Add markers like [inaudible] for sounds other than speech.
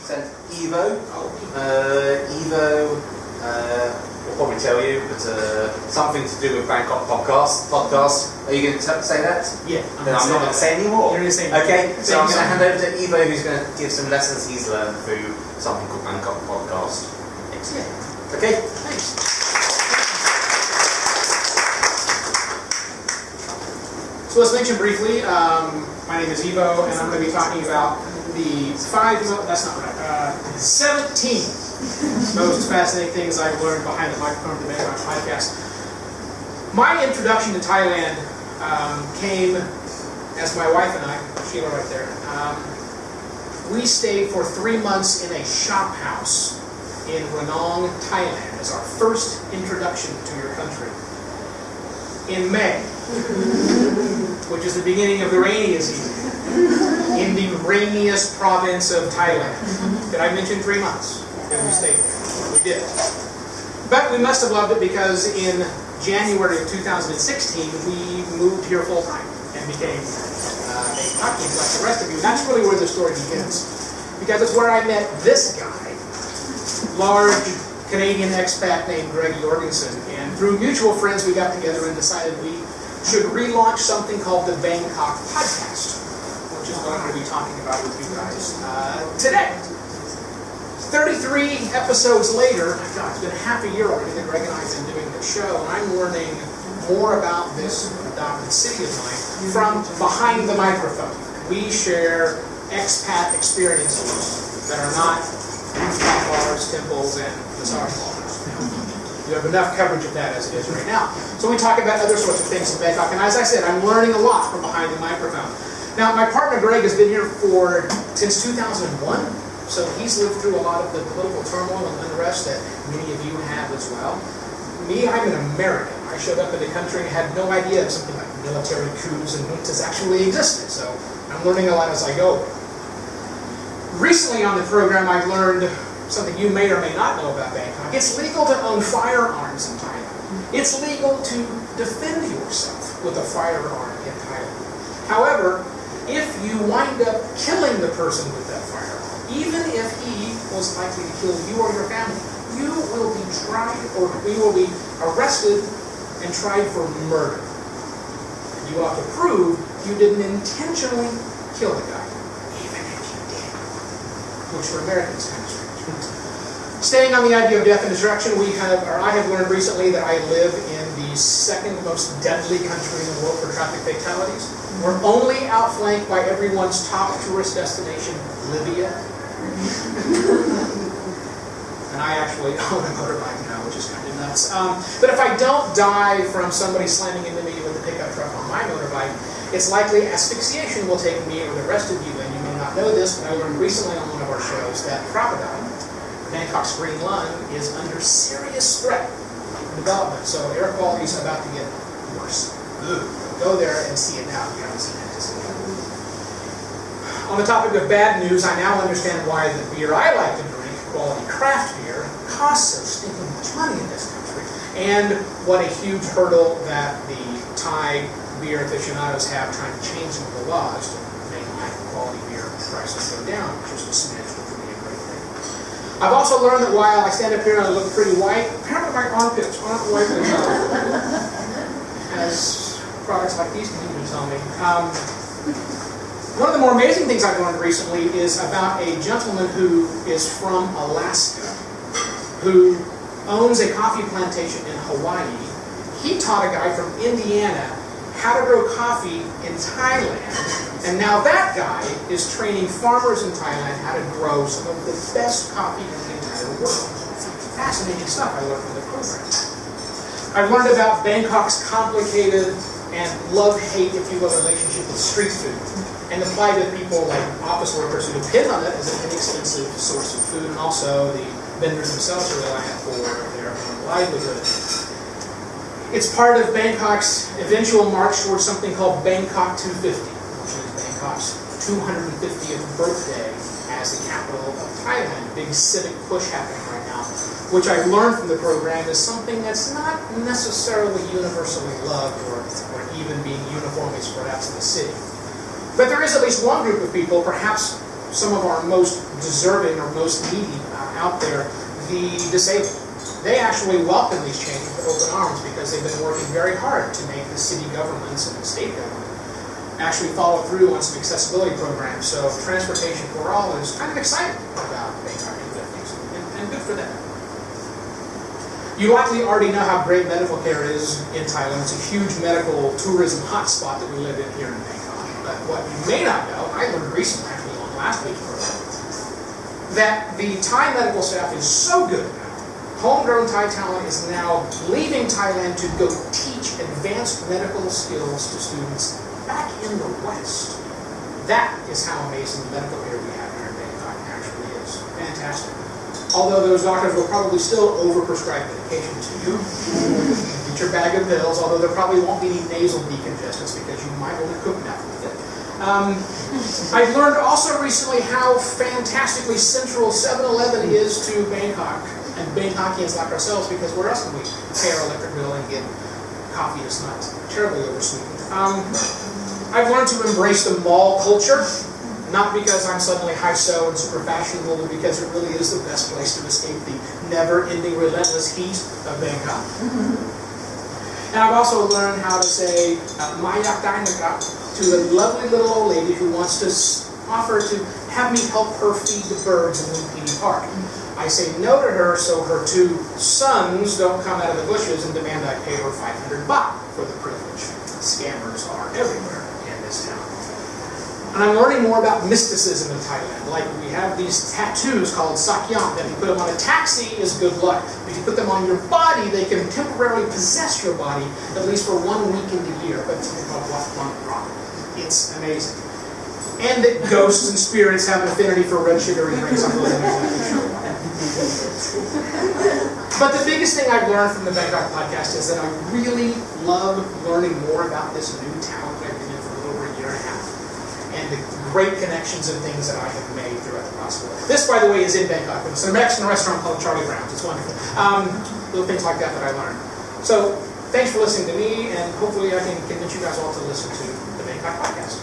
sent Evo. Uh, Evo uh, will probably tell you, but uh, something to do with Bangkok podcast. Podcast. Are you going to say that? Yeah. Then I'm not going to say any more. You're gonna say- Okay, so I'm going to hand over to Evo, who's going to give some lessons he's learned through something called Bangkok podcast. Excellent. Okay. Thanks. So as mentioned briefly, um, my name is Evo, and I'm going to be talking about the five, mo- that's not right, uh, 17 most fascinating things I've learned behind the microphone to make my podcast. My introduction to Thailand um, came as my wife and I, Sheila right there, um, we stayed for three months in a shop house in Ranong, Thailand, as our first introduction to your country. In May, which is the beginning of the rainy season, rainiest province of Thailand. Did I mention three months that we stayed there? We did. But we must have loved it because in January of 2016, we moved here full time and became uh, Bangkokians like the rest of you. That's really where the story begins. Because it's where I met this guy, large Canadian expat named Greg Jorgensen. And through mutual friends, we got together and decided we should relaunch something called the Bangkok Podcast, which is what I'm going to be talking about with you guys uh, today. 33 episodes later, God, it's been half a year already that Greg and I have been doing the show, and I'm learning more about this adopted city of mine from behind the microphone. We share expat experiences that are not rooftop bars, temples, and massage parlors. You have enough coverage of that as it is right now. So we talk about other sorts of things in Bangkok, and as I said, I'm learning a lot from behind the microphone. Now, my partner Greg has been here for since 2001. So he's lived through a lot of the political turmoil and unrest that many of you have as well. Me, I'm an American. I showed up in the country and had no idea of something like military coups and juntas actually existed. So I'm learning a lot as I go. Recently on the program, I've learned something you may or may not know about Bangkok. It's legal to own firearms in Thailand. It's legal to defend yourself with a firearm in Thailand. However, if you wind up killing the person with that firearm, even if he was likely to kill you or your family, you will be tried or you will be arrested and tried for murder. And you have to prove you didn't intentionally kill the guy, even if you did. Which for Americans kind of strange. Staying on the idea of death and destruction, we have, or I have learned recently that I live second most deadly country in the world for traffic fatalities. We're only outflanked by everyone's top tourist destination, Libya. [laughs] and I actually [laughs] own a motorbike now, which is kind of nuts. Um, but if I don't die from somebody slamming into me with a pickup truck on my motorbike, it's likely asphyxiation will take me or the rest of you, and you may not know this, but I learned recently on one of our shows that crocodile, Bangkok's green lung, is under serious threat development. So air quality is about to get worse. Go there and see it now if you haven't seen it. Just on the topic of bad news, I now understand why the beer I like to drink, quality craft beer, costs so stinking much money in this country. And what a huge hurdle that the Thai beer aficionados have trying to change some of the laws to make high quality beer prices go down, which is a smidge, which would be a great thing. I've also learned that while I stand up here and I look pretty white, apparently my armpits aren't white enough. As products like these continue to tell me. Um, one of the more amazing things I've learned recently is about a gentleman who is from Alaska, who owns a coffee plantation in Hawaii. He taught a guy from Indiana how to grow coffee in Thailand, and now that guy is training farmers in Thailand how to grow some of the best coffee in the entire world. Fascinating stuff I learned from the program. I've learned about Bangkok's complicated and love-hate, if you will, relationship with street food and the plight of people like office workers who depend on it as an inexpensive source of food, and also the vendors themselves are reliant for their own livelihood. It's part of Bangkok's eventual march towards something called Bangkok 250, which is Bangkok's 250th birthday as the capital of Thailand. Big civic push happening right now, which I've learned from the program is something that's not necessarily universally loved or, or even being uniformly spread out to the city. But there is at least one group of people, perhaps some of our most deserving or most needy uh, out there, the disabled. They actually welcome these changes with open arms because they've been working very hard to make the city governments and the state government actually follow through on some accessibility programs. So Transportation for All is kind of excited about 50s, and, and good for them. You likely already know how great medical care is in Thailand. It's a huge medical tourism hotspot that we live in here in Bangkok. But what you may not know, I learned recently, actually on last program, that the Thai medical staff is so good now. Homegrown Thai talent is now leaving Thailand to go teach advanced medical skills to students back in the West. That is how amazing the medical care we have here in Bangkok actually is. Fantastic. Although those doctors will probably still overprescribe medication to you. Get your bag of pills, although there probably won't be any nasal decongestants because you might to cook that with it. Um, I've learned also recently how fantastically central 7-Eleven is to Bangkok and Bangkokians like ourselves because where else can we pay our electric bill and get coffee that's not terribly oversweetened? Um, I've learned to embrace the mall culture, not because I'm suddenly high so and super fashionable, but because it really is the best place to escape the never-ending, relentless heat of Bangkok. And I've also learned how to say uh, Mayak Dainakap to the lovely little old lady who wants to offer to have me help her feed the birds in Lumpini Park. I say no to her so her two sons don't come out of the bushes and demand I pay her 500 baht for the privilege. Scammers are everywhere in this town. And I'm learning more about mysticism in Thailand. Like we have these tattoos called sak yant that if you put them on a taxi is good luck. If you put them on your body, they can temporarily possess your body, at least for one week in the year. But it's amazing. And that ghosts and spirits have an affinity for red sugary drinks. I'm but the biggest thing I've learned from the Bangkok podcast is that I really love learning more about this new town that I've been in for a little over a year and a half. And the great connections and things that I have made throughout the process. This, by the way, is in Bangkok. It's a Mexican restaurant called Charlie Brown's. It's wonderful. Um, little things like that that I learned. So thanks for listening to me, and hopefully I can convince you guys all to listen to the Bangkok podcast.